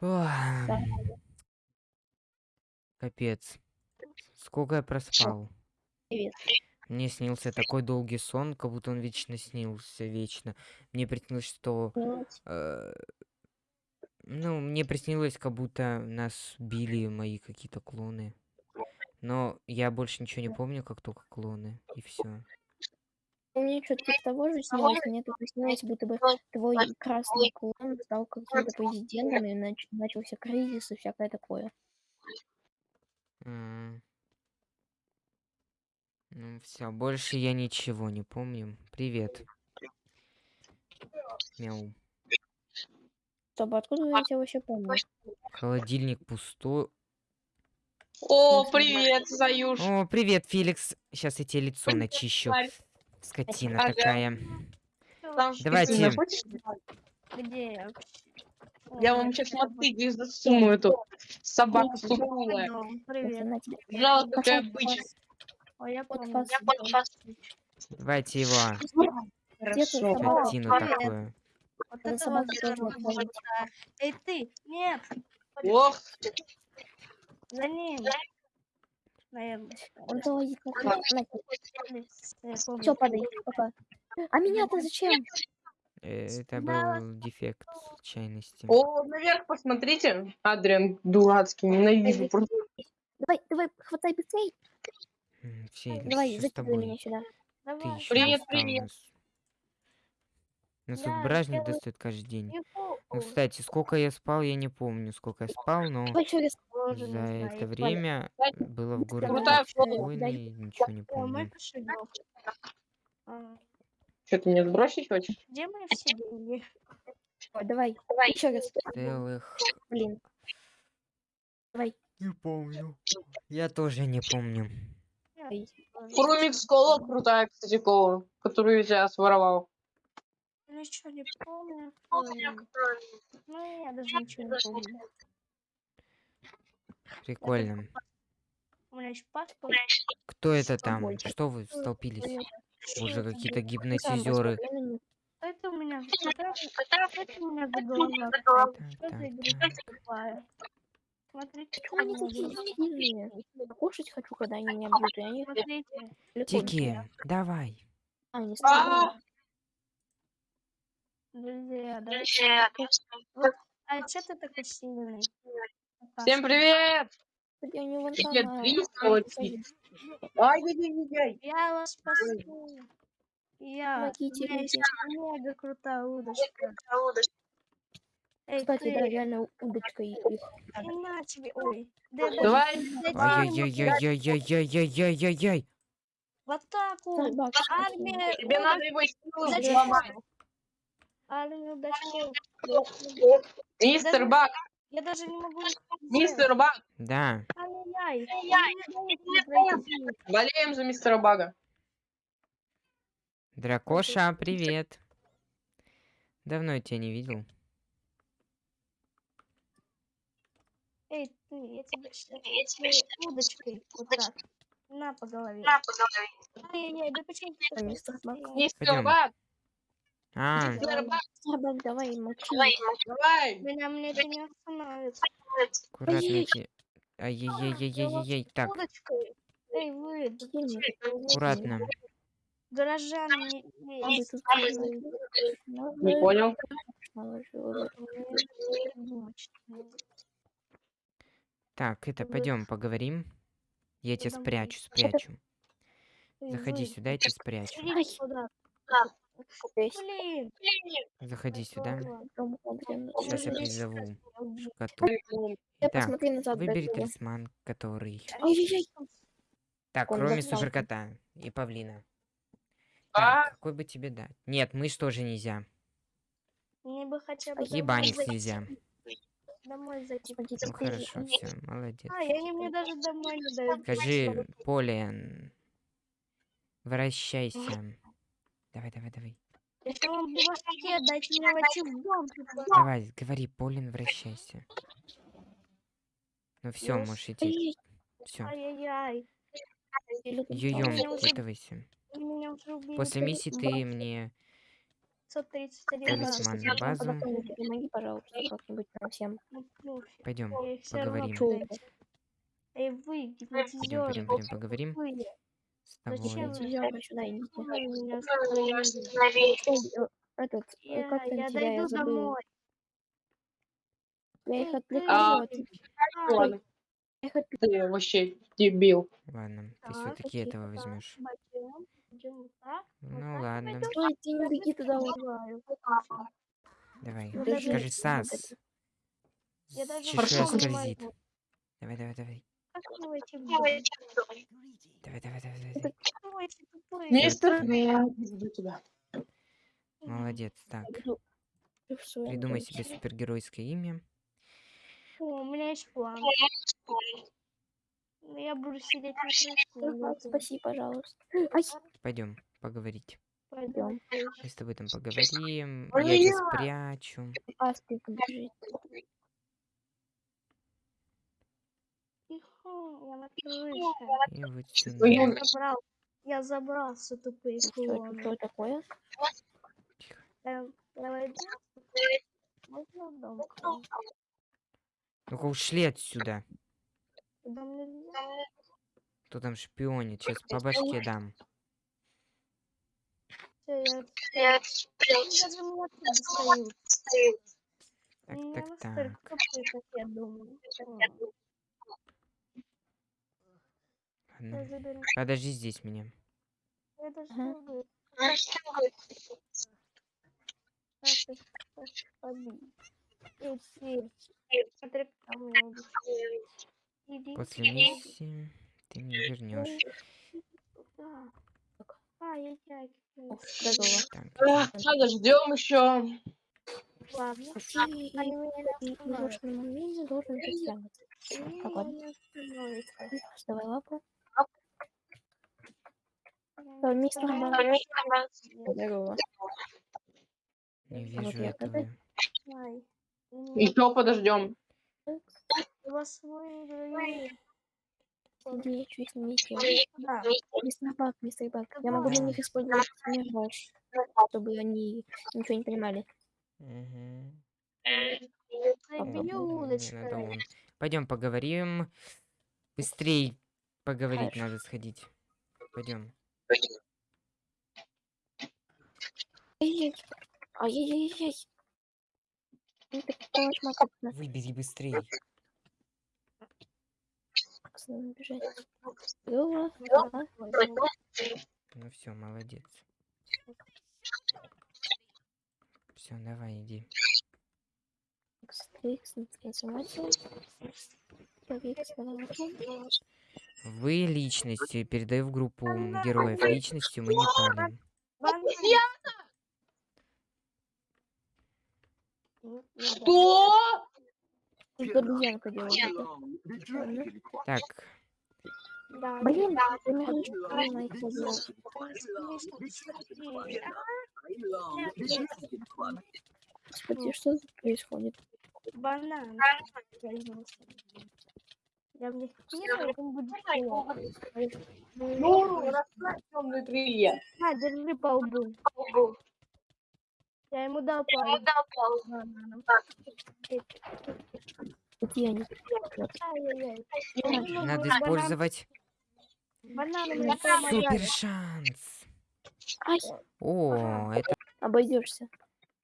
Ох, Да. Капец. Сколько я проспал? Привет. Мне снился такой долгий сон, как будто он вечно снился, вечно. Мне приснилось, что... Делать. э, ну, мне приснилось, как будто нас били мои какие-то клоны. Но я больше ничего не помню, как только клоны. И все. Мне что-то типа того же снилось. Мне тут снилось, будто бы твой красный клон стал каким-то президентом, и нач- начался кризис и всякое такое. Ну, все, больше я ничего не помню. Привет. Мяу. Стоп, откуда я тебя вообще помню? Холодильник пустой. О, привет, Заюш. О, привет, Феликс. Сейчас я тебе лицо начищу. Скотина ага. такая. Давайте. Где я? Я вам сейчас мотыги засуну эту собаку сухую. Привет. Жалко, какая бычка. Я Давайте его. Хорошо. Скотину такую. Вот это собака Эй, ты! Нет! Ох! За ним! Наверное. Он залазит на. Все, падай. Пока. А меня-то зачем? Э, Это был дефект случайности. о, наверх посмотрите. Адриан дурацкий, ненавижу. Давай, давай, хватай быстрей. Феликс, Давай, закидывай тобой? меня сюда. Привет, привет. Нас, Я тут бражник сделаю- достает каждый день. Ну, кстати, сколько я спал, я не помню, сколько я спал, но Давай за знаю. это время было в городе Крутая спокойно и ничего не помню. Что, ты меня сбросить хочешь? Где мои все деньги? Ой, Давай, еще раз. Целых... Блин. Давай. Не помню. Я тоже не помню. Ой. Хромикс кола крутая, кстати, кола, которую я своровал. Ничего не помню. Ну, я даже ничего не помню. Прикольно. У меня еще паспорт. Кто это там? Что вы столпились? Уже какие-то гипнотизеры. Это у меня это у меня заголовок. Смотрите, Кушать хочу, когда они меня бьют. Тики, давай. А, не а! Друзья, да? А что ты такой сильный? Всем привет! Я не вон там. Ай-яй-яй-яй. Я вас спасу. Я. Помогите, У меня есть мега крутая удочка. Эй, Кстати, ты, да, реально удочка их. на тебе. Ой. Да, да, Давай, А, Ай-яй-яй-яй-яй-яй-яй-яй-яй-яй. В атаку! Армия! тебе надо его силы Зачем? Взломать. Армия удачи. Мистер Бак, Я даже не могу... мистер Бак, Да. Ай-яй. Мне пройти. болеем за мистера Бага. Дракоша, привет. Давно я тебя не видел. Эй, ты, я тебя сейчас удочкой вот так. На по голове. Ай-яй-яй, да почему ты А, мистер Бак. сильный? Мистер. Бак, А, Собак, давай, молчи. давай. Меня мне это не остановит. аккуратнейте. Ай-яй-яй-яй-яй-яй. Так, Удочкой. Эй, вы, Сильный. аккуратно. горожан, не, не. Ну, Не вы понял. Так, это, Вы- пойдем поговорим. Я тебя Давай. спрячу, спрячу. Эй, Заходи вы, сюда, я тебя спрячу. идите сюда. Блин. Заходи сюда. Сейчас я призову Я коту. Я Итак, выбери талисман, который... Так, Он кроме суперкота и павлина. А? Так, какой бы тебе дать? Нет, мышь тоже нельзя. Мне бы хотя бы Ебаник домой нельзя. Домой зайти. Ну хорошо, все, молодец. А, и они мне даже домой не дают. Скажи, Полиан, вращайся. Давай, давай, давай. Если вам было хотеть, мне войти. Давай, говори, Полин, вращайся. Ну все, можешь идти. Все. Йо-йо, выкидывайся. После миссии ты мне... 531 Талисман на базу. Помоги, пожалуйста, как-нибудь нам всем. Пойдем, поговорим. Эй, вы, Пойдем, пойдем, пойдем, поговорим с тобой. Зачем вы- Идём сюда, э, Этот, э, Я, как я тебя, я дойду забыл. домой. Я их отвлекаю, а я их отвлекаю. ты вообще дебил. Ладно, ты Так, все-таки этого возьмешь. Ну ладно. Стой, ты не беги туда. Убиваю. давай. Даже Скажи, Сас. Я Чешуя скользит. Давай, давай, давай. Как вы эти были? Давай, давай, давай, давай. Это- Как вы эти тупые? Мистер, я жду тебя. Молодец. Так. Ты придумай себе супергеройское имя. О, у меня есть план. Ну, Я буду сидеть на крыше. Спаси, пожалуйста. Пойдем поговорить. Пойдем. Мы с тобой там поговорим. Ой, Я тебя спрячу. Бежит. Тихо, я на крыше. И вот Ой, сюда. я- Я забрал. Я забрался, тупые Что это, клоны. что такое? Эм? Ну-ка ушли отсюда. Кто там шпионит? Сейчас по башке дам. Я достают. Так, так, так. Ладно. заберу. Подожди. Здесь меня. Не. После миссии ты мне вернешь. Эх, Подождем еще. Ладно. Ты и, Они меня не и в остановят. нужном моменте должен застрягаться. Они Так, ладно. меня не остановят. Вставай лапу. Я мистер не знаю. Здорово. не А вот вижу я этого. Еще подождем. Вас выиграли. Иди, чуть снимите. Да. Мистер Бак, мистер Бак. Я могу для них использовать мираж, чтобы они ничего не понимали. Пойдем поговорим. Быстрей поговорить Хорошо. надо сходить. Пойдем. Ай-яй. Ай-яй-яй-яй. Так калашмак, как Выбери. Возьму. Ну все, молодец. Все, давай, иди. Стрикс, Вы личностью передаю в группу героев. Личностью мы не палим. Ну, ну. Что? Так, Да. Блин, не. Господи, что тут происходит? Банан. Я в них кину, он будет плохо. Ну, расправь темные крылья. На, держи по лбу. Я ему дал по лбу. бананом. Где они? Ай-яй-яй. Ай, надо использовать Банан супер шанс. Ай, О, это... обойдешься.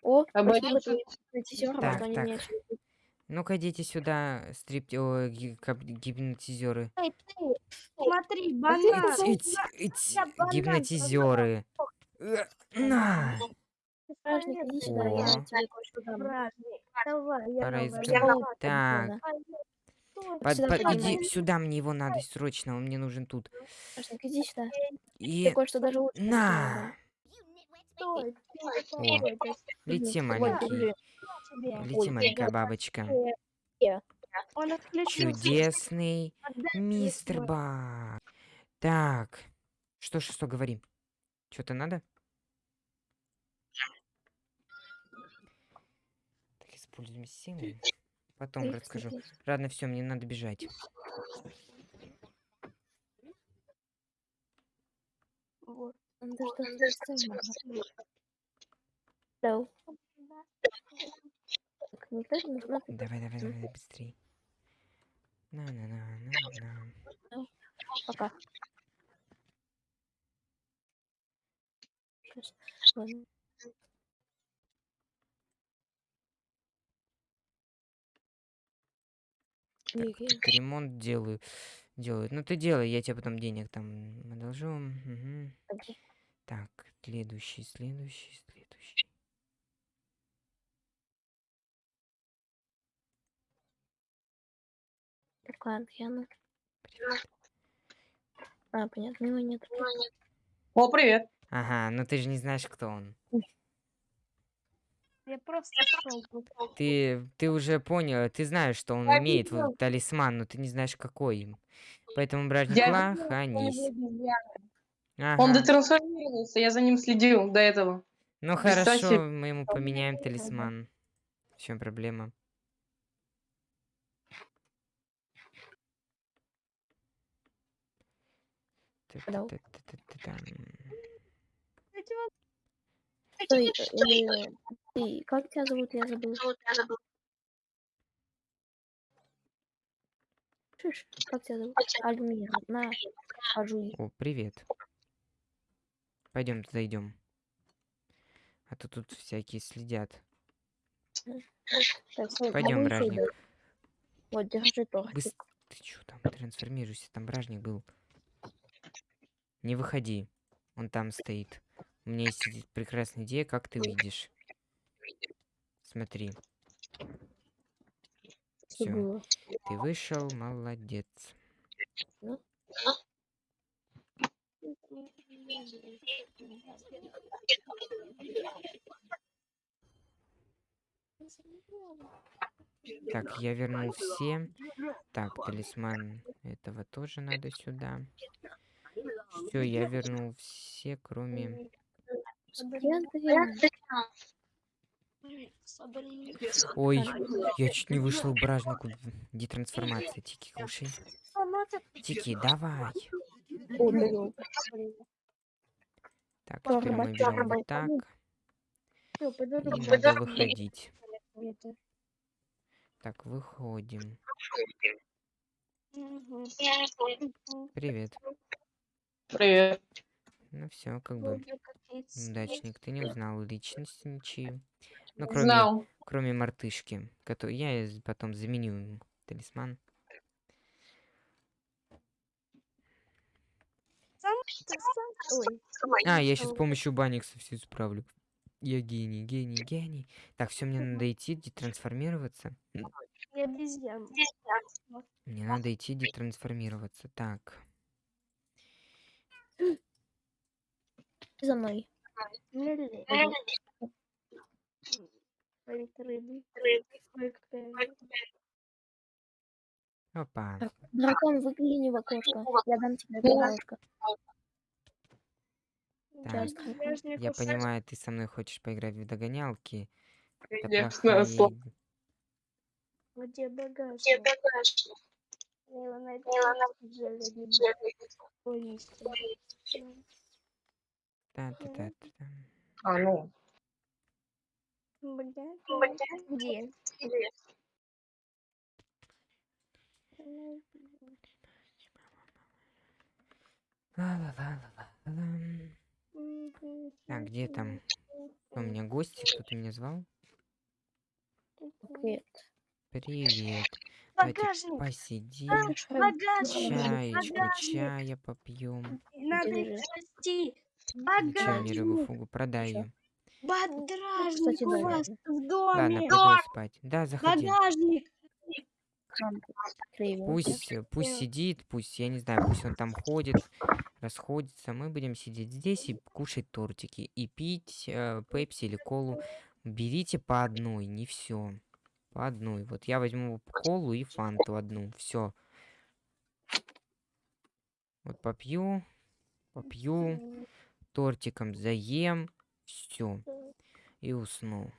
О, гипнотизер, Так, так. Ну-ка, идите сюда, стрип... О, гипнотизеры. Эй, ты, смотри, банан. Эти я банан гипнотизеры. Э, На! Давай, Так. Стой, Под- Сюда под- иди сюда, мне его надо срочно, он мне нужен тут. Стражник, иди сюда. И Я кое-что даже лучше на! О. Лети, маленький. Лети, маленькая бабочка. Чудесный мистер. Бак. Так. Что, что, что, говори. Что-то надо? Так, используем силу. Потом расскажу. Ладно, все, мне надо бежать. Вот. Да. Так, никто не смотрит. Давай, давай, давай, быстрей. На-на-на-на-на. Пока. Щас. Ладно. Так, Окей. тут ремонт делаю. Делают. Ну ты делай, я тебе потом денег там одолжу. Окей. Так, следующий, следующий, следующий. Так, ладно, я на... Привет. А, понятно, его нет. О, привет. Ага, ну ты же не знаешь, кто он. Я просто шел. Ты, ты уже понял, ты знаешь, что он Я имеет видел. вот талисман, но ты не знаешь, какой им. Поэтому, бражник Я Ла, видела, ханись. Он Ага. детрансформировался, я за ним следил до этого. Ну хорошо, мы ему поменяем талисман. В чем проблема? Стой, как тебя зовут? Я забыл. Слышишь, как тебя зовут? Альмир. На, пожуй. О, привет. Пойдем туда идем. А то тут всякие следят. Стой, Пойдем, ещё бражник. Вот, держи тортик. Ты чё там трансформируйся? Там бражник был. Не выходи. Он там стоит. У меня есть прекрасная идея, как ты видишь. Смотри. Все, ты вышел, молодец. Так, я вернул все. Так, талисман этого тоже надо сюда. Все, я вернул все, кроме... Ой, я чуть не вышел бражнику. Детрансформация. Тики, кушай. Тики, давай. Так, теперь мы берем вот так. И надо выходить. Так, выходим. Привет. Привет. Ну все, как бы. Удачник, ты не узнал личности ничью. Ну, кроме, Знал. кроме мартышки, который я потом заменю ему талисман. А, я сейчас с помощью баникса все исправлю. Я гений, гений, гений. Так, все, мне надо идти детрансформироваться. Мне надо идти детрансформироваться. Так. За мной. Опа. Дракон, выгляни в окошко. Я дам тебе дорожка. Так, Я понимаю, ты со мной хочешь поиграть в догонялки. Конечно, сло- ид- Где багажник? Мила, найди джелли, Ой, мистер. Та-та-та-та-та. А, ну. Бля, Где? Ла-ла-ла-ла-ла-ла. Так, где там? Кто у меня гости? Кто-то меня звал? Привет. Привет. Давайте Багажник! посидим. Слышь, Рэм, Багажник! Чаечку, Багажник! чая попьем. Надо их рыбу Багажник! фугу? Продай ее. Багажник у вас в Ладно, доме! пойду спать. Да, заходи. Багажник! Пусть, пусть сидит, пусть, я не знаю, пусть он там ходит, расходится. Мы будем сидеть здесь и кушать тортики. И пить э, пепси или колу. Берите по одной, не все. По одной. Вот я возьму колу и фанту одну. Все. Вот попью, попью, тортиком заем, все. И усну.